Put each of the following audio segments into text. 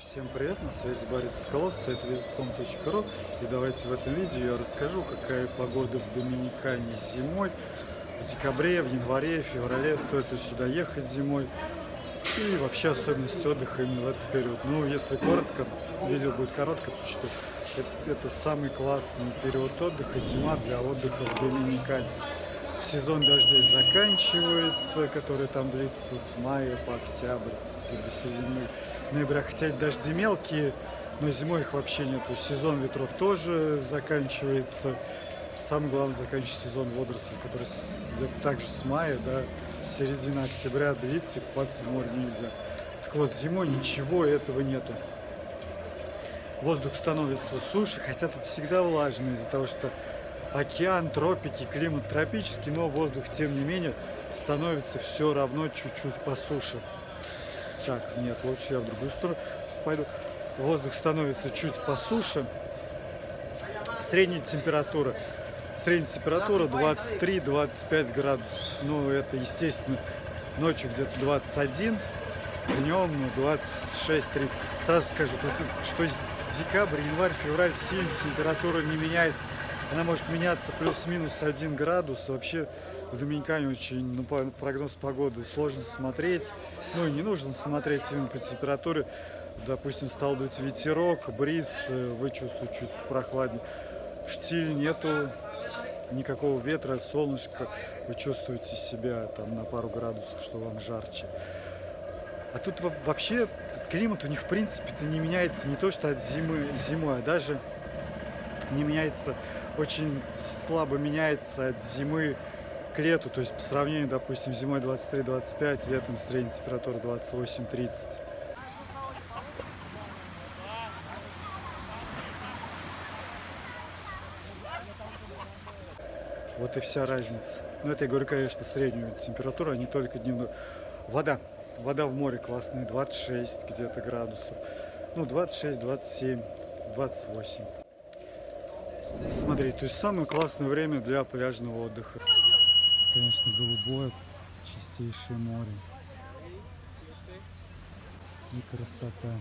Всем привет, на связи Борис Соколов, сайт весом.ру И давайте в этом видео я расскажу, какая погода в Доминикане зимой В декабре, в январе, в феврале стоит ли сюда ехать зимой И вообще особенности отдыха именно в этот период. Ну, если коротко, видео будет короткое, потому что это, самый классный период отдыха, зима для отдыха в Доминикане. Сезон дождей заканчивается, который там длится с мая по октябрь, до середины ноября, хотя дожди мелкие, но зимой их вообще нету. Сезон ветров тоже заканчивается. Самое главное, заканчивается сезон водорослей, который также с мая до середины октября длится, и купаться в море нельзя. Так вот, зимой ничего этого нету. Воздух становится суше, хотя тут всегда влажно из-за того, что океан, тропики, климат тропический, но воздух, тем не менее, становится все равно чуть-чуть по суше. Так, нет, лучше я в другую сторону пойду. Воздух становится чуть по суше. Средняя температура. Средняя температура 23-25 градусов. Ну, это, естественно, ночью где-то 21, днем ну, 26-30. Сразу скажу, что декабрь, январь, февраль сильно температура не меняется. Она может меняться плюс-минус 1 градус. Вообще в Доминикане очень ну, прогноз погоды сложно смотреть. Ну и не нужно смотреть именно по температуре. Допустим, стал дуть ветерок, бриз, э, вы чувствуете чуть прохладнее. Штиль нету, никакого ветра, солнышко. Вы чувствуете себя там на пару градусов, что вам жарче. А тут вообще климат у них в принципе-то не меняется не то что от зимы зимой, а даже не меняется, очень слабо меняется от зимы лету, то есть по сравнению, допустим, зимой 23-25, летом средняя температура 28-30. Вот и вся разница. Ну, это я говорю, конечно, среднюю температуру, а не только дневную. Вода. Вода в море классная, 26 где-то градусов. Ну, 26, 27, 28. Смотри, то есть самое классное время для пляжного отдыха. Конечно, голубое, чистейшее море. И красота.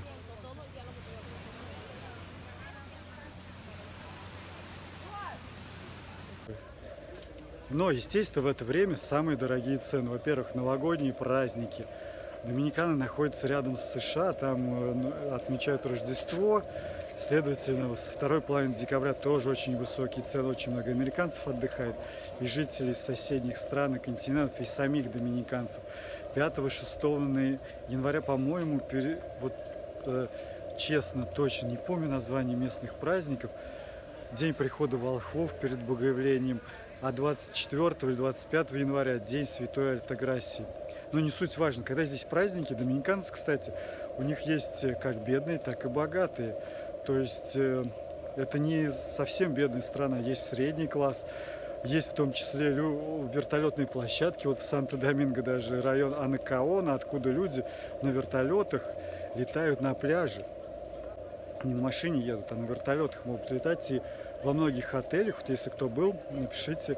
Но, естественно, в это время самые дорогие цены. Во-первых, новогодние праздники. Доминикана находится рядом с США, там э, отмечают Рождество. Следовательно, со второй половины декабря тоже очень высокие цены, очень много американцев отдыхает, и жителей соседних стран и континентов, и самих доминиканцев. 5-6 января, по-моему, пере... вот э, честно, точно не помню название местных праздников, день прихода волхвов перед Богоявлением, а 24 или 25 января день Святой Альтаграсии. Но не суть важно, когда здесь праздники, доминиканцы, кстати, у них есть как бедные, так и богатые. То есть э, это не совсем бедная страна, есть средний класс, есть в том числе вертолетные площадки. Вот в Санто-Доминго даже район Анакаона, откуда люди на вертолетах летают на пляже. Не на машине едут, а на вертолетах могут летать. И во многих отелях, вот если кто был, напишите,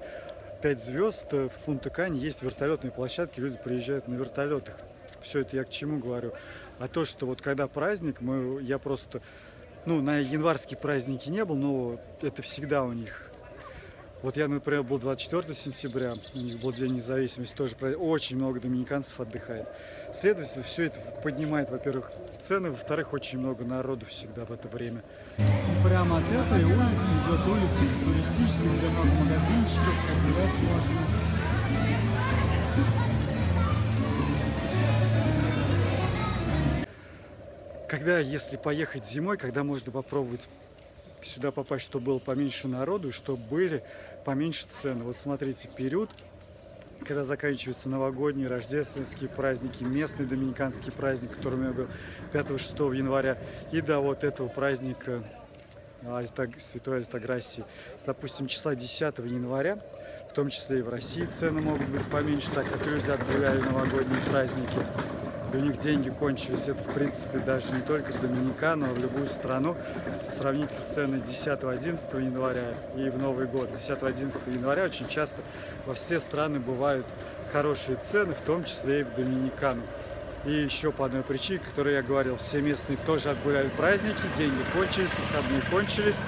5 звезд э, в Пунта-Кане есть вертолетные площадки, люди приезжают на вертолетах. Все это я к чему говорю? А то, что вот когда праздник, мы, я просто ну, на январские праздники не был, но это всегда у них. Вот я, например, был 24 сентября, у них был День независимости, тоже очень много доминиканцев отдыхает. Следовательно, все это поднимает, во-первых, цены, во-вторых, очень много народу всегда в это время. Прямо от этой улицы идет улица туристическая, где много магазинчиков, отдыхать можно. Когда, если поехать зимой, когда можно попробовать сюда попасть, чтобы было поменьше народу, и чтобы были поменьше цены. Вот смотрите, период, когда заканчиваются новогодние, рождественские праздники, местный доминиканский праздник, который у меня был 5-6 января, и до вот этого праздника Альтаг, Святой Альтаграсии. Допустим, числа 10 января, в том числе и в России цены могут быть поменьше, так как люди отгуляли новогодние праздники у них деньги кончились. Это, в принципе, даже не только в Доминикану, а в любую страну. Сравните цены 10-11 января и в Новый год. 10-11 января очень часто во все страны бывают хорошие цены, в том числе и в Доминикану. И еще по одной причине, которую я говорил, все местные тоже отгуляли праздники, деньги кончились, выходные кончились,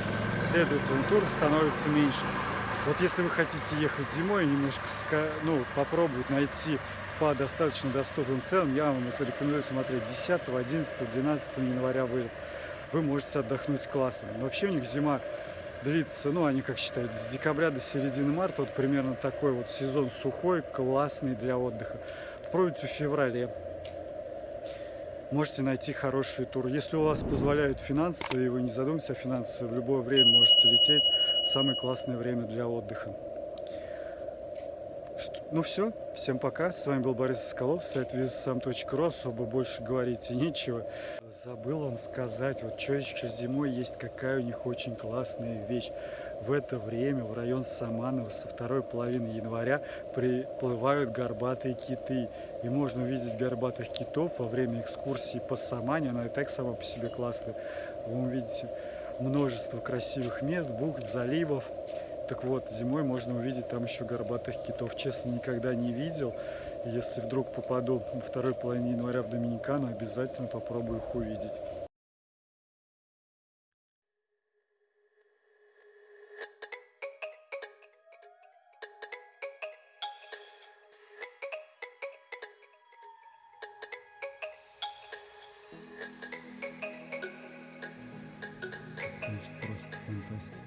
следовательно, тур становится меньше. Вот если вы хотите ехать зимой и немножко ну, попробовать найти по достаточно доступным ценам, я вам рекомендую смотреть 10, 11, 12 января вы, вы можете отдохнуть классно. Но вообще у них зима длится, ну, они как считают, с декабря до середины марта, вот примерно такой вот сезон сухой, классный для отдыха. Попробуйте в феврале. Можете найти хорошие туры. Если у вас позволяют финансы, и вы не задумываетесь о финансах, в любое время можете лететь. Самое классное время для отдыха. Ну все, всем пока. С вами был Борис Соколов, сайт визасам.ру. Особо больше говорить и нечего. Забыл вам сказать, вот что еще зимой есть, какая у них очень классная вещь. В это время в район Саманова со второй половины января приплывают горбатые киты. И можно увидеть горбатых китов во время экскурсии по Самане. Она и так сама по себе классная. Вы увидите множество красивых мест, бухт, заливов. Так вот, зимой можно увидеть там еще горбатых китов. Честно, никогда не видел. Если вдруг попаду во второй половине января в Доминикану, обязательно попробую их увидеть. Конечно, просто фантастика.